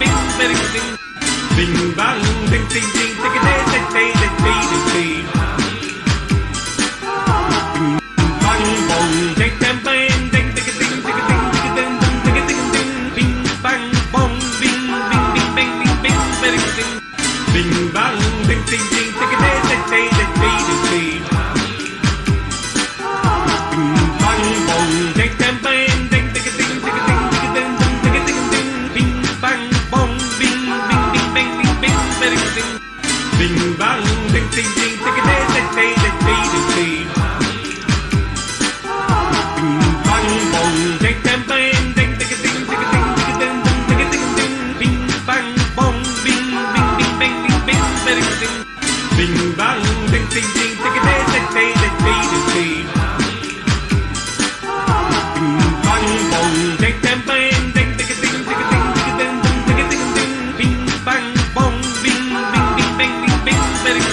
bing bing bing bing bang bing bang bing bing bang bing bing bing bing bing bing bing bing bang bing bing Bing bang, ding ding ding, ding ding ding ding ding ding ding ding. Bing bang bong, ding ding bang, ding ding ding ding ding ding ding ding ding ding. Bing bang bong, bing bing bing bing bing bing bing ding. Bing bang, ding ding ding, ding ding ding ding ding ding ding.